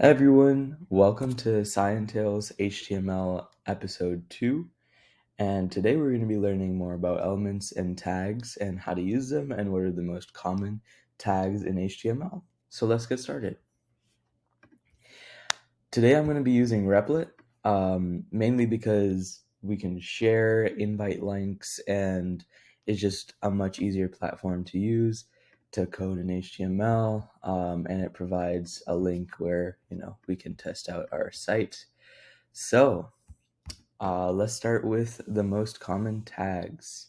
everyone, welcome to Scientales HTML episode 2. And today we're going to be learning more about elements and tags and how to use them and what are the most common tags in HTML. So let's get started. Today I'm going to be using Replit, um, mainly because we can share invite links and it's just a much easier platform to use to code in HTML, um, and it provides a link where you know we can test out our site. So uh, let's start with the most common tags.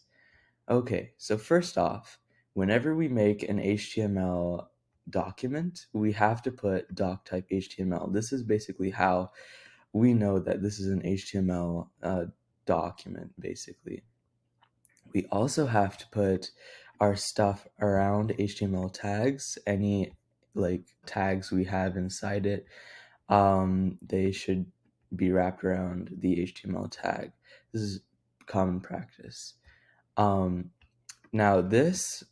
Okay, so first off, whenever we make an HTML document, we have to put doc type HTML. This is basically how we know that this is an HTML uh, document, basically. We also have to put our stuff around HTML tags, any like tags we have inside it, um, they should be wrapped around the HTML tag. This is common practice. Um, now this,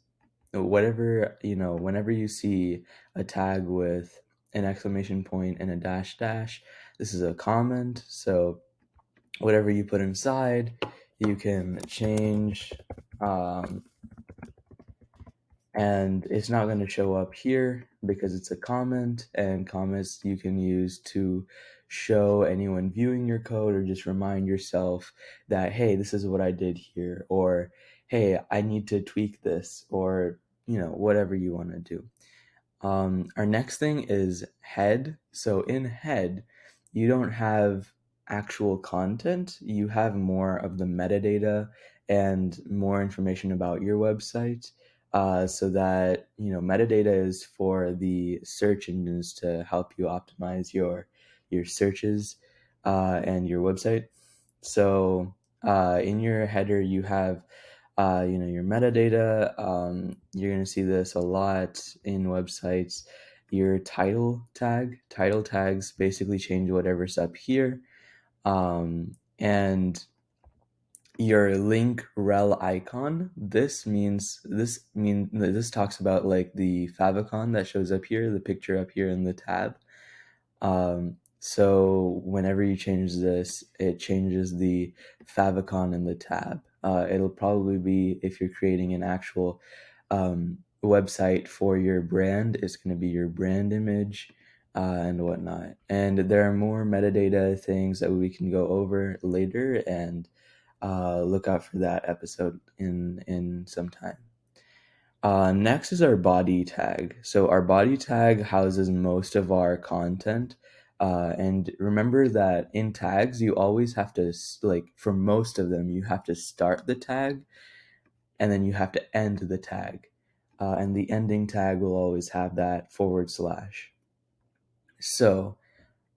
whatever, you know, whenever you see a tag with an exclamation point and a dash dash, this is a comment. So whatever you put inside, you can change um, and it's not going to show up here because it's a comment and comments you can use to show anyone viewing your code or just remind yourself that hey this is what i did here or hey i need to tweak this or you know whatever you want to do. Um, our next thing is head. So in head you don't have actual content. You have more of the metadata and more information about your website uh, so that you know metadata is for the search engines to help you optimize your your searches uh, and your website. So uh, in your header, you have uh, you know your metadata. Um, you're going to see this a lot in websites. Your title tag, title tags basically change whatever's up here, um, and your link rel icon this means this mean this talks about like the favicon that shows up here the picture up here in the tab. Um, so whenever you change this it changes the favicon in the tab. Uh, it'll probably be if you're creating an actual um, website for your brand it's going to be your brand image uh, and whatnot. And there are more metadata things that we can go over later and uh, look out for that episode in in some time. Uh, next is our body tag. So our body tag houses most of our content. Uh, and remember that in tags, you always have to, like, for most of them, you have to start the tag and then you have to end the tag. Uh, and the ending tag will always have that forward slash. So,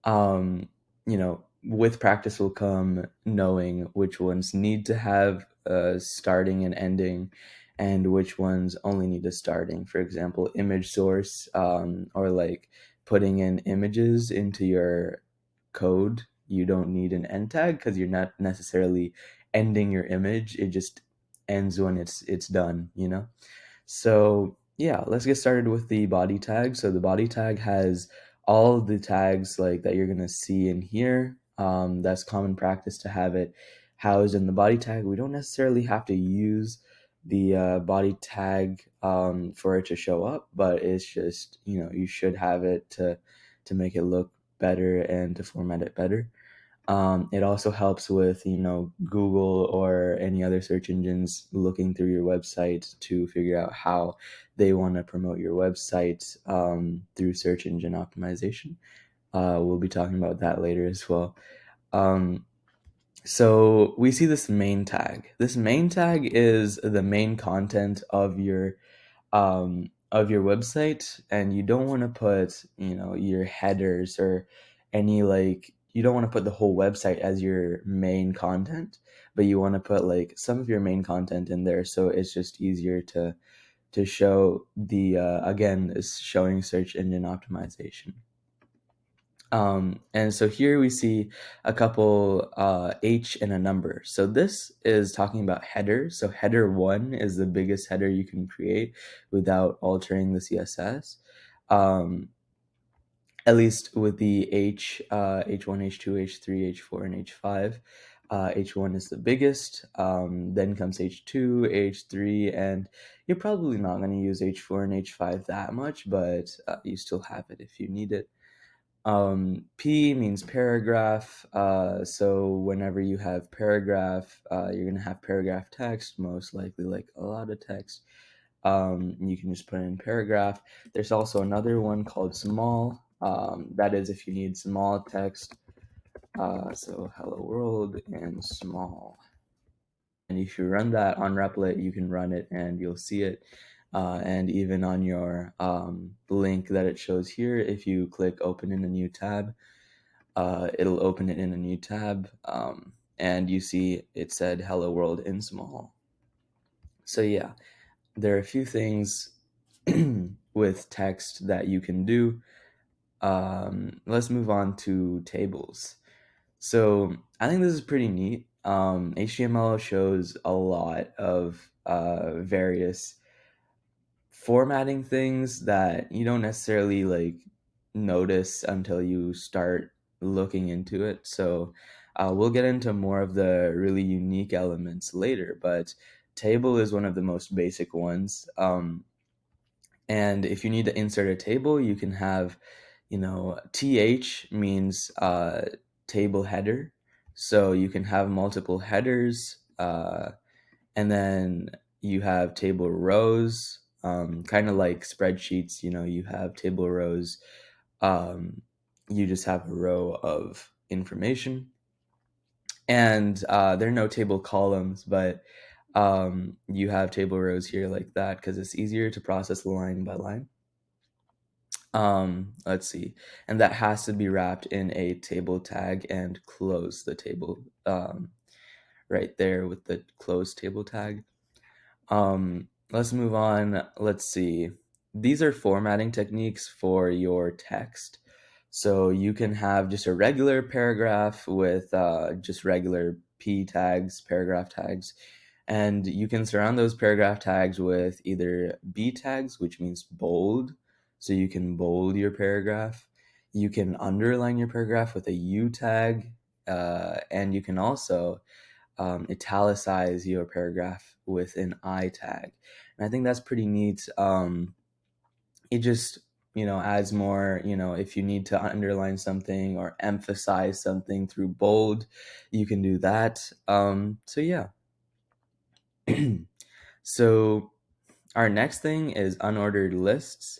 um, you know, with practice will come knowing which ones need to have a starting and ending and which ones only need a starting. For example image source um, or like putting in images into your code you don't need an end tag because you're not necessarily ending your image it just ends when it's it's done you know? So yeah let's get started with the body tag. So the body tag has all the tags like that you're gonna see in here um, that's common practice to have it housed in the body tag. We don't necessarily have to use the uh, body tag um, for it to show up, but it's just you know you should have it to to make it look better and to format it better. Um, it also helps with you know Google or any other search engines looking through your website to figure out how they want to promote your website um, through search engine optimization. Uh, we'll be talking about that later as well. Um, so we see this main tag. This main tag is the main content of your um, of your website, and you don't want to put you know your headers or any like you don't want to put the whole website as your main content, but you want to put like some of your main content in there, so it's just easier to to show the uh, again is showing search engine optimization. Um, and so here we see a couple uh, H and a number. So this is talking about headers. So header one is the biggest header you can create without altering the CSS. Um, at least with the H, uh, H1, H2, H3, H4, and H5. Uh, H1 is the biggest, um, then comes H2, H3, and you're probably not going to use H4 and H5 that much, but uh, you still have it if you need it. Um, P means paragraph, uh, so whenever you have paragraph, uh, you're going to have paragraph text, most likely like a lot of text. Um, you can just put in paragraph. There's also another one called small. Um, that is if you need small text. Uh, so hello world and small. And if you run that on Replit, you can run it and you'll see it. Uh, and even on your um, link that it shows here, if you click open in a new tab, uh, it'll open it in a new tab. Um, and you see it said hello world in small. So yeah, there are a few things with text that you can do. Um, let's move on to tables. So I think this is pretty neat. Um, HTML shows a lot of uh, various formatting things that you don't necessarily like notice until you start looking into it. So uh, we'll get into more of the really unique elements later, but table is one of the most basic ones. Um, and if you need to insert a table, you can have, you know, th means uh, table header. So you can have multiple headers, uh, and then you have table rows, um, kind of like spreadsheets. You know, you have table rows. Um, you just have a row of information, and uh, there are no table columns, but um, you have table rows here like that because it's easier to process line by line. Um, let's see, and that has to be wrapped in a table tag and close the table um, right there with the close table tag. Um, let's move on. Let's see. These are formatting techniques for your text. So you can have just a regular paragraph with uh, just regular p tags, paragraph tags, and you can surround those paragraph tags with either b tags, which means bold, so you can bold your paragraph. You can underline your paragraph with a U tag, uh, and you can also um, italicize your paragraph with an I tag. And I think that's pretty neat. Um, it just you know adds more you know if you need to underline something or emphasize something through bold you can do that um, so yeah so our next thing is unordered lists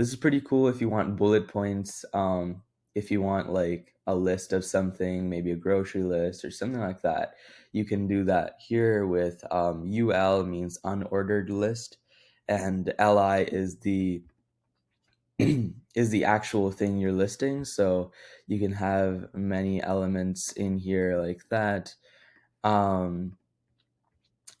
this is pretty cool if you want bullet points. Um, if you want like a list of something, maybe a grocery list or something like that, you can do that here with um, UL means unordered list, and LI is the is the actual thing you're listing. So you can have many elements in here like that. Um,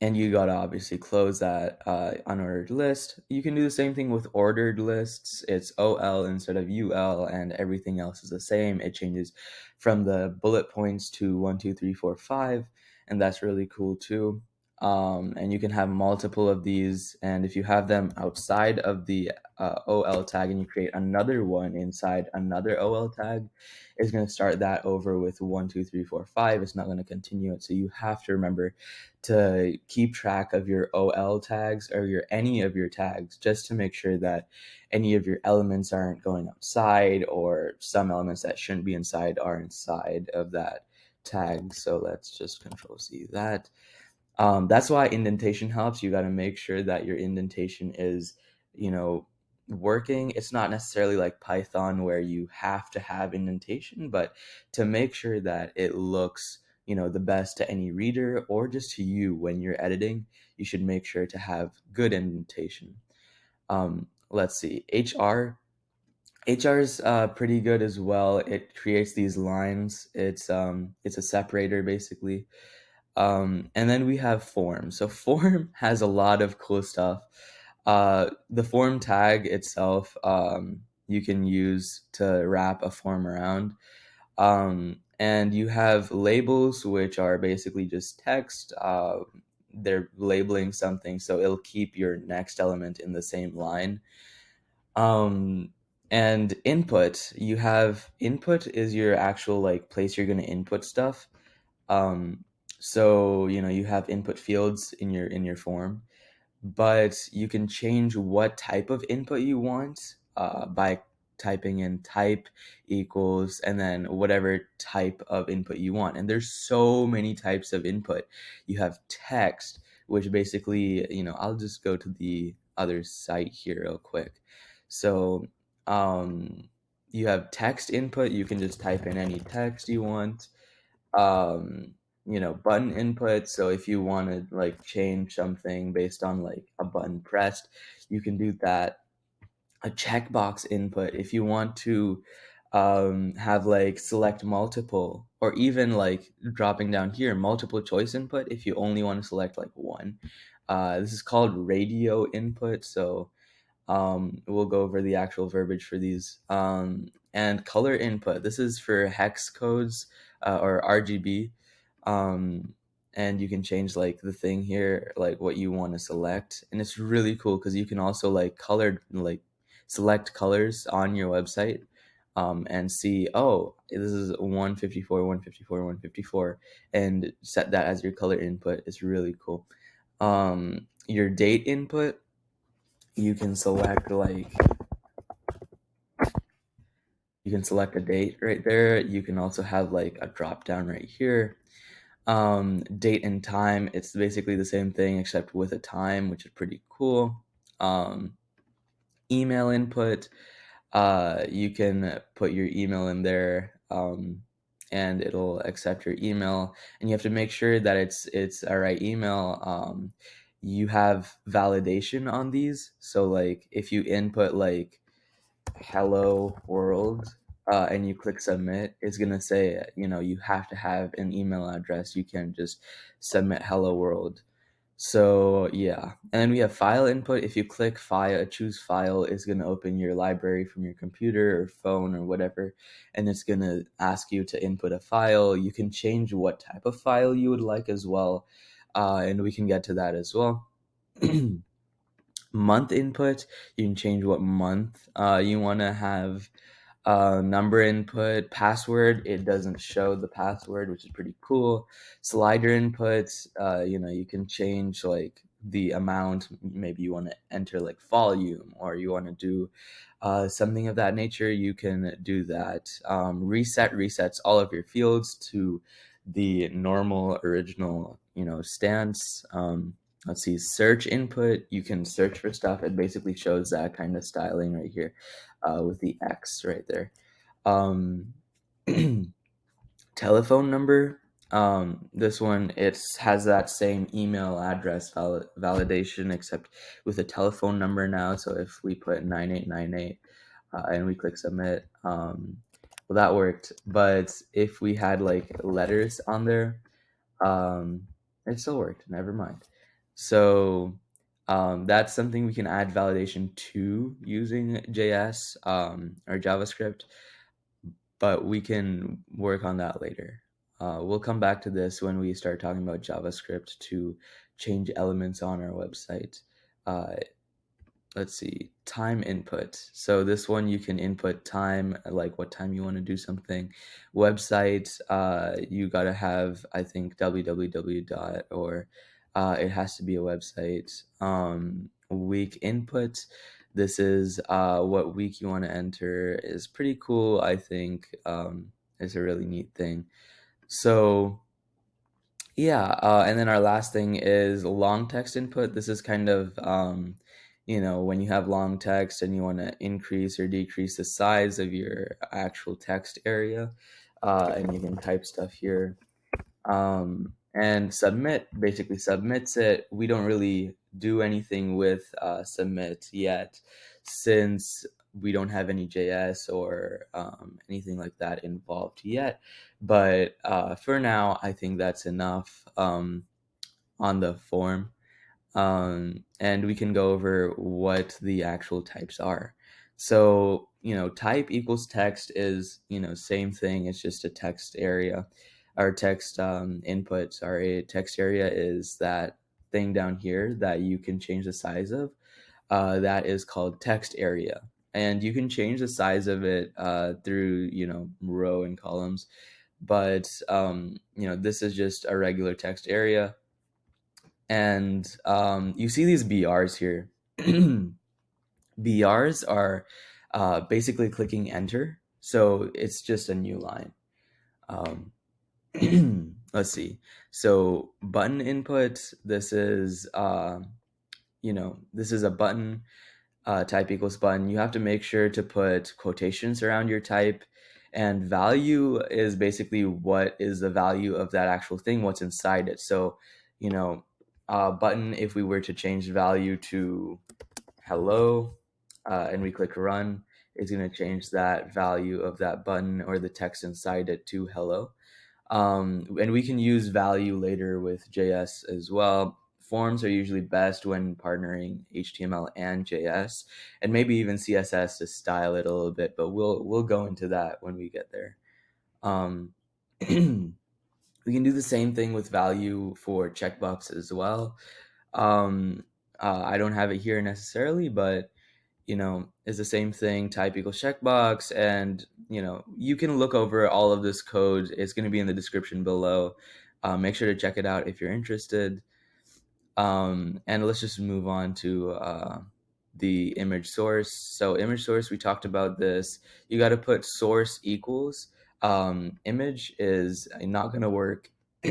and you got to obviously close that uh, unordered list. You can do the same thing with ordered lists. It's OL instead of UL, and everything else is the same. It changes from the bullet points to one, two, three, four, five, and that's really cool too. Um, and you can have multiple of these, and if you have them outside of the uh, OL tag and you create another one inside another OL tag, it's going to start that over with one, two, three, four, five. It's not going to continue it. So you have to remember to keep track of your OL tags or your any of your tags just to make sure that any of your elements aren't going outside or some elements that shouldn't be inside are inside of that tag. So let's just control C that. Um, that's why indentation helps. You got to make sure that your indentation is, you know, working. It's not necessarily like Python where you have to have indentation, but to make sure that it looks, you know, the best to any reader or just to you when you're editing, you should make sure to have good indentation. Um, let's see, HR. HR is uh, pretty good as well. It creates these lines. It's um, it's a separator basically. Um, and then we have form. So form has a lot of cool stuff. Uh, the form tag itself, um, you can use to wrap a form around. Um, and you have labels, which are basically just text. Uh, they're labeling something, so it'll keep your next element in the same line. Um, and input, you have input is your actual like place you're going to input stuff. Um, so you know you have input fields in your in your form, but you can change what type of input you want uh, by typing in type equals and then whatever type of input you want. And there's so many types of input. You have text, which basically, you know, I'll just go to the other site here real quick. So um, you have text input. You can just type in any text you want. Um, you know, button input. So if you want to like change something based on like a button pressed, you can do that. A checkbox input if you want to um, have like select multiple or even like dropping down here multiple choice input if you only want to select like one. Uh, this is called radio input. So um, we'll go over the actual verbiage for these. Um, and color input. This is for hex codes uh, or RGB. Um, and you can change like the thing here, like what you want to select. And it's really cool because you can also like color, like select colors on your website um, and see, oh, this is 154, 154, 154, and set that as your color input. It's really cool. Um, your date input, you can select like you can select a date right there. You can also have like a drop down right here. Um, date and time, it's basically the same thing except with a time, which is pretty cool. Um, email input, uh, you can put your email in there um, and it'll accept your email. And you have to make sure that it's it's a right email. Um, you have validation on these. So like if you input like hello world uh, and you click submit it's gonna say you know you have to have an email address you can't just submit hello world so yeah, and then we have file input. If you click file, choose file, it's gonna open your library from your computer or phone or whatever, and it's gonna ask you to input a file. You can change what type of file you would like as well, uh, and we can get to that as well. month input, you can change what month uh, you want to have uh, number input, password, it doesn't show the password, which is pretty cool. Slider inputs, uh, you know, you can change like the amount, maybe you want to enter like volume or you want to do uh, something of that nature, you can do that. Um, reset resets all of your fields to the normal original, you know, stance. Um, let's see, search input, you can search for stuff. It basically shows that kind of styling right here uh, with the X right there. Um, telephone number, um, this one, it has that same email address val validation, except with a telephone number now. So if we put 9898 uh, and we click submit, um, well, that worked. But if we had like letters on there, um, it still worked. Never mind. So um, that's something we can add validation to using JS um, or JavaScript, but we can work on that later. Uh, we'll come back to this when we start talking about JavaScript to change elements on our website. Uh, let's see, time input. So this one you can input time, like what time you want to do something. Website, uh, you got to have, I think, www dot or uh, it has to be a website. Um, week input. This is uh, what week you want to enter is pretty cool. I think um, it's a really neat thing. So yeah, uh, and then our last thing is long text input. This is kind of um, you know when you have long text and you want to increase or decrease the size of your actual text area, uh, and you can type stuff here. Um, and submit basically submits it. We don't really do anything with uh, submit yet since we don't have any JS or um, anything like that involved yet. But uh, for now, I think that's enough um, on the form. Um, and we can go over what the actual types are. So, you know, type equals text is, you know, same thing. It's just a text area our text um, input, sorry, text area is that thing down here that you can change the size of. Uh, that is called text area. and you can change the size of it uh, through you know row and columns but um, you know this is just a regular text area and um, you see these brs here brs are uh, basically clicking enter so it's just a new line um, let's see so button input this is uh, you know this is a button uh, type equals button, you have to make sure to put quotations around your type. And value is basically what is the value of that actual thing, what's inside it. So, you know, uh, button, if we were to change value to hello uh, and we click run, is going to change that value of that button or the text inside it to hello. Um, and we can use value later with JS as well forms are usually best when partnering HTML and JS, and maybe even CSS to style it a little bit. But we'll we'll go into that when we get there. Um, we can do the same thing with value for checkbox as well. Um, uh, I don't have it here necessarily, but you know, is the same thing. Type equals checkbox, and you know, you can look over all of this code. It's going to be in the description below. Uh, make sure to check it out if you're interested. Um, and let's just move on to uh, the image source. So image source, we talked about this. You got to put source equals. Um, image is not going to work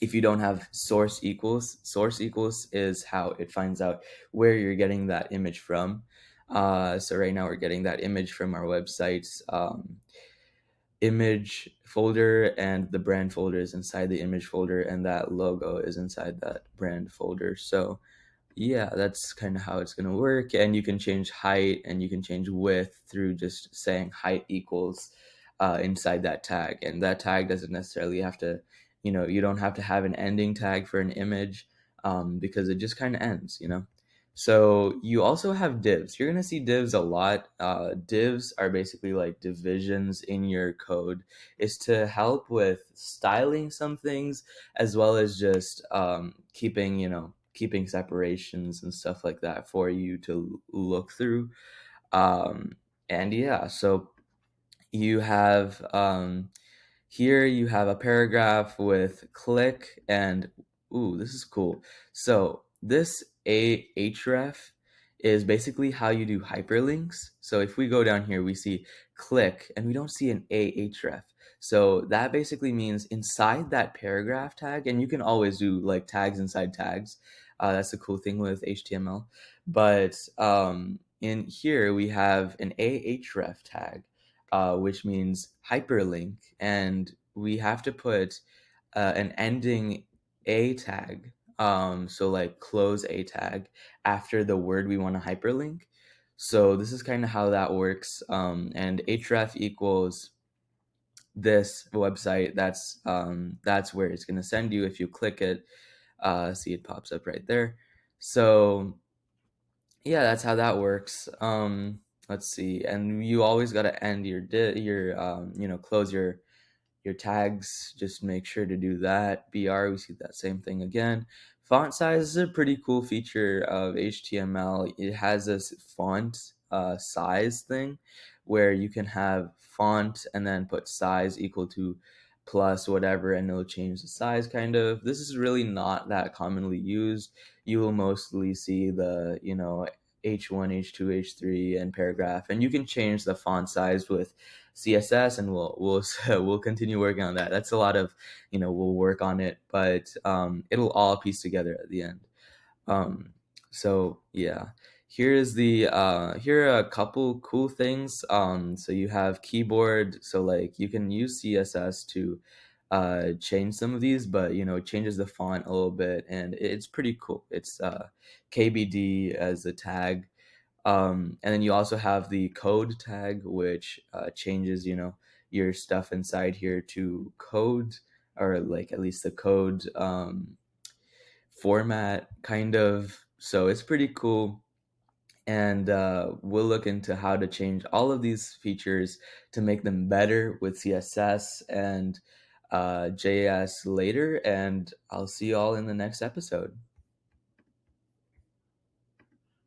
if you don't have source equals. Source equals is how it finds out where you're getting that image from. Uh, so right now we're getting that image from our websites. Um, image folder and the brand folder is inside the image folder and that logo is inside that brand folder so yeah that's kind of how it's going to work and you can change height and you can change width through just saying height equals uh, inside that tag and that tag doesn't necessarily have to you know you don't have to have an ending tag for an image um, because it just kind of ends you know so you also have divs. You're going to see divs a lot. Uh, divs are basically like divisions in your code. Is to help with styling some things as well as just um, keeping, you know, keeping separations and stuff like that for you to look through. Um, and yeah, so you have um, here you have a paragraph with click and ooh, this is cool. So this a href is basically how you do hyperlinks. So if we go down here, we see click and we don't see an ahref. So that basically means inside that paragraph tag, and you can always do like tags inside tags. Uh, that's the cool thing with HTML. But um, in here, we have an ahref tag, uh, which means hyperlink. And we have to put uh, an ending a tag um, so like close a tag after the word we want to hyperlink. So this is kind of how that works. Um, and href equals this website. That's um, that's where it's going to send you. If you click it, uh, see it pops up right there. So yeah, that's how that works. Um, let's see. And you always got to end your di- your um, you know close your your tags, just make sure to do that. BR, we see that same thing again. Font size is a pretty cool feature of HTML. It has this font uh, size thing where you can have font and then put size equal to plus whatever and it'll change the size kind of. This is really not that commonly used. You will mostly see the, you know, H1, H2, H3, and paragraph. And you can change the font size with CSS, and we'll we'll we'll continue working on that. That's a lot of, you know, we'll work on it, but um, it'll all piece together at the end. Um, so yeah, here is the uh, here are a couple cool things. Um, so you have keyboard, so like you can use CSS to uh, change some of these, but you know, it changes the font a little bit and it's pretty cool. It's uh, KBD as a tag. Um, and then you also have the code tag, which uh, changes, you know, your stuff inside here to code or like at least the code um, format kind of. So it's pretty cool. And uh, we'll look into how to change all of these features to make them better with CSS and uh, JS later, and I'll see you all in the next episode.